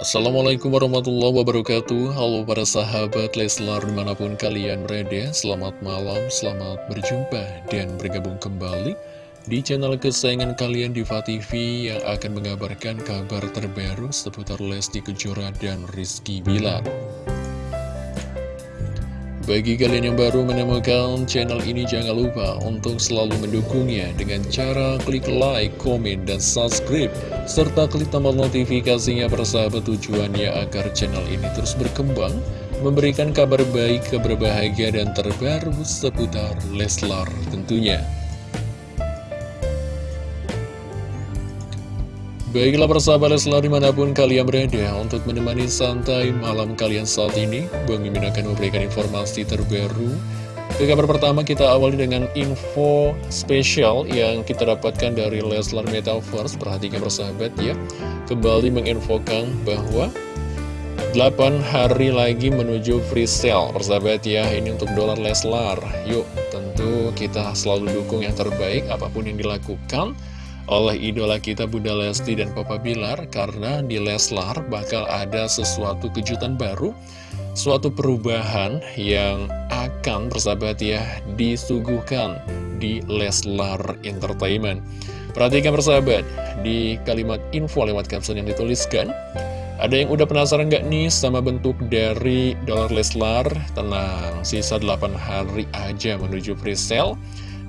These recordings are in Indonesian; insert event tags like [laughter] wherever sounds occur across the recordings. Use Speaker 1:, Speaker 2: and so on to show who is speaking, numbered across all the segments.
Speaker 1: Assalamualaikum warahmatullahi wabarakatuh. Halo para sahabat Leslar di mana pun kalian berada Selamat malam, selamat berjumpa dan bergabung kembali Di channel kesayangan kalian Diva TV Yang akan mengabarkan kabar terbaru seputar Lesti Kejora dan Rizky Bilar bagi kalian yang baru menemukan channel ini jangan lupa untuk selalu mendukungnya dengan cara klik like, komen, dan subscribe serta klik tombol notifikasinya persahabat tujuannya agar channel ini terus berkembang memberikan kabar baik, kabar dan terbaru seputar Leslar tentunya. Baiklah persahabat Leslar di mana pun kalian berada untuk menemani santai malam kalian saat ini Bang Mimin akan memberikan informasi terbaru. Ke kabar pertama kita awali dengan info spesial yang kita dapatkan dari Leslar Metaverse. Perhatikan persahabat ya. Kembali menginfokan bahwa 8 hari lagi menuju free sale. Persahabat ya ini untuk dolar Leslar. Yuk tentu kita selalu dukung yang terbaik apa pun yang dilakukan oleh idola kita Bunda Lesti dan Papa Bilar karena di Leslar bakal ada sesuatu kejutan baru suatu perubahan yang akan persahabat ya disuguhkan di Leslar Entertainment perhatikan persahabat di kalimat info lewat caption yang dituliskan ada yang udah penasaran gak nih sama bentuk dari dolar Leslar? Tenang, sisa 8 hari aja menuju free sale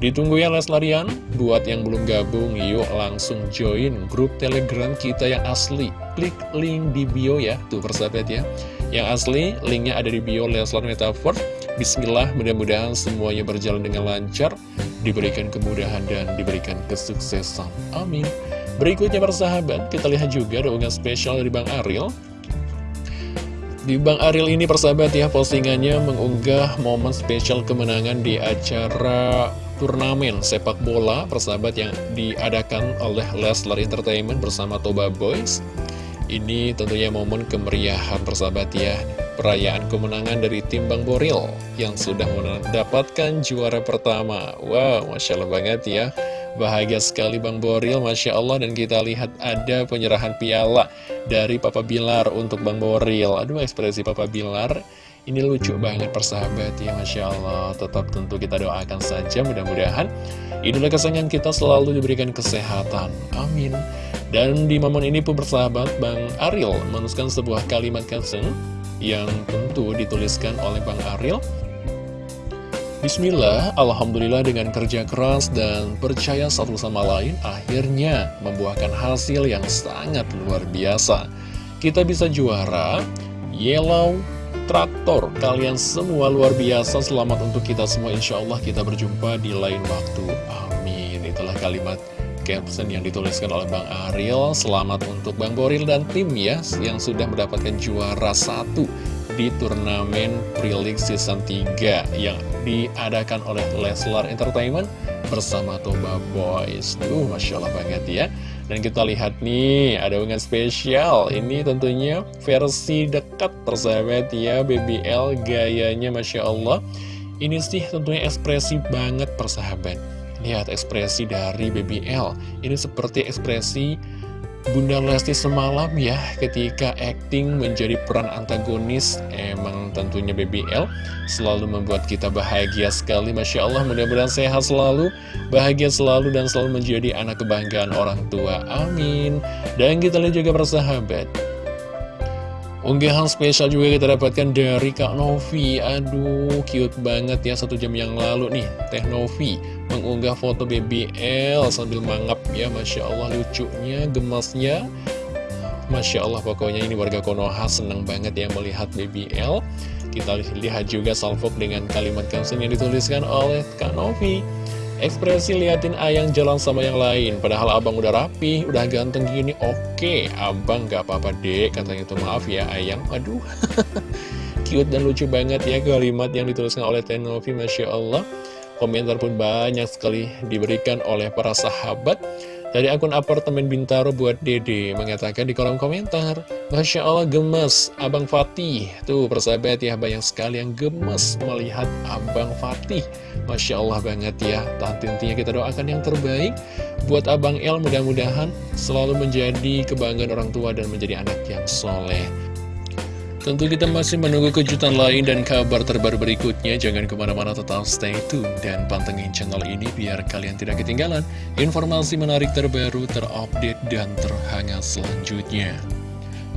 Speaker 1: Ditunggu ya Leslarian, buat yang belum gabung yuk langsung join grup telegram kita yang asli. Klik link di bio ya, tuh persahabat ya. Yang asli, linknya ada di bio Leslar Metaverse. Bismillah, mudah-mudahan semuanya berjalan dengan lancar Diberikan kemudahan dan diberikan kesuksesan. Amin. Berikutnya persahabat, kita lihat juga doa spesial dari Bang Ariel. Di Bang Ariel ini persahabat ya postingannya mengunggah momen spesial kemenangan di acara turnamen sepak bola persahabat yang diadakan oleh Leslar Entertainment bersama Toba Boys. Ini tentunya momen kemeriahan persahabat ya. Perayaan kemenangan dari tim Bang Boril yang sudah mendapatkan juara pertama. Wow Masya Allah banget ya. Bahagia sekali Bang Boril Masya Allah. Dan kita lihat ada penyerahan piala dari Papa Bilar untuk Bang Boril. Aduh ekspresi Papa Bilar ini lucu banget persahabat. Ya Masya Allah. Tetap tentu kita doakan saja mudah-mudahan Idola kesayangan kita selalu diberikan kesehatan. Amin. Dan di momen ini pun persahabat Bang Ariel menuliskan sebuah kalimat caption Yang tentu dituliskan oleh Bang Ariel Bismillah, Alhamdulillah dengan kerja keras dan percaya satu sama lain Akhirnya membuahkan hasil yang sangat luar biasa. Kita bisa juara Yellow traktor Kalian semua luar biasa Selamat untuk kita semua. Insya Allah kita berjumpa di lain waktu. Amin. Itulah kalimat caption yang dituliskan oleh Bang Ariel. Selamat untuk Bang Boril dan tim ya Yang sudah mendapatkan juara satu di turnamen Pre-League Season 3 Yang diadakan oleh Leslar Entertainment bersama Toba Boys. Duh, Masya Allah banget ya dan kita lihat nih, ada unggahan spesial. Ini tentunya versi dekat persahabat ya, BBL gayanya Masya Allah. Ini sih tentunya ekspresi banget persahabat. Lihat ekspresi dari BBL. Ini seperti ekspresi Bunda Lesti semalam ya ketika acting menjadi peran antagonis emang tentunya BBL selalu membuat kita bahagia sekali. Masya Allah mudah-mudahan sehat selalu bahagia selalu dan selalu menjadi anak kebanggaan orang tua. Amin. Dan kita lihat juga persahabat Unggahan spesial juga kita dapatkan dari Kak Novi. Aduh, cute banget ya satu jam yang lalu nih. Teh Novi mengunggah foto BBL sambil mangap ya. Masya Allah lucunya, gemasnya. Masya Allah pokoknya ini warga Konoha seneng banget ya melihat BBL Kita lihat juga salvok dengan kalimat caption yang dituliskan oleh Kak Novi Ekspresi liatin ayang jalan sama yang lain. Padahal abang udah rapi, udah ganteng gini Oke, abang gak apa-apa dek. Katanya itu maaf ya ayang. Aduh. [laughs] Cute dan lucu banget ya kalimat yang dituliskan oleh Tenovi Masya Allah. Komentar pun banyak sekali diberikan oleh para sahabat Dari akun apartemen Bintaro buat Dede mengatakan di kolom komentar, Masya Allah gemes, Abang Fatih. Tuh persahabat ya, banyak sekali yang gemes melihat Abang Fatih. Masya Allah banget ya, tentunya kita doakan yang terbaik buat Abang El mudah-mudahan selalu menjadi kebanggaan orang tua dan menjadi anak yang soleh. Tentu kita masih menunggu kejutan lain dan kabar terbaru berikutnya. Jangan ke mana-mana tetap stay tune dan pantengin channel ini biar kalian tidak ketinggalan informasi menarik terbaru, terupdate, dan terhangat selanjutnya.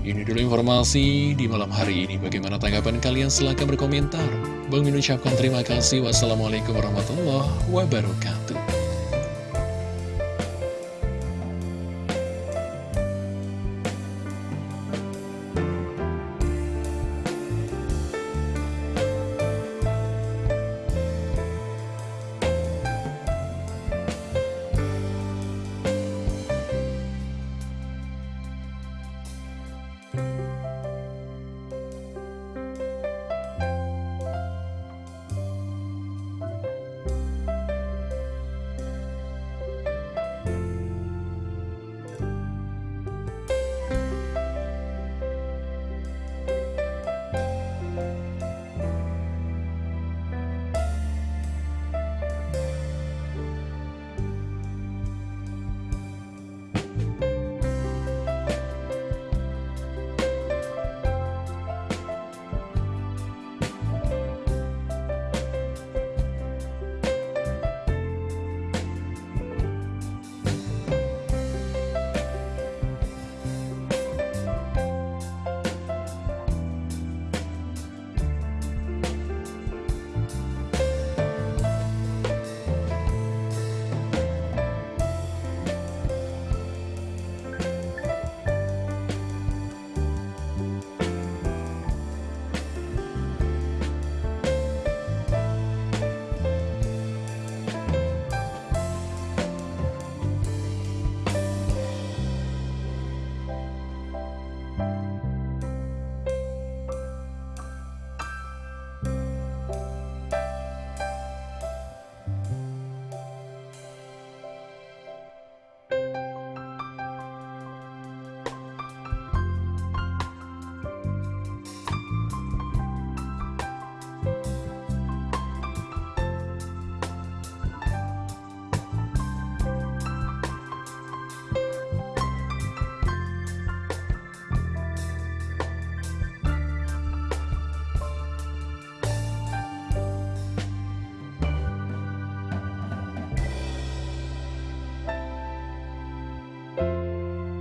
Speaker 1: Ini dulu informasi di malam hari ini. Bagaimana tanggapan kalian? Silahkan berkomentar. Bang Min ucapkan terima kasih. Wassalamualaikum warahmatullahi wabarakatuh.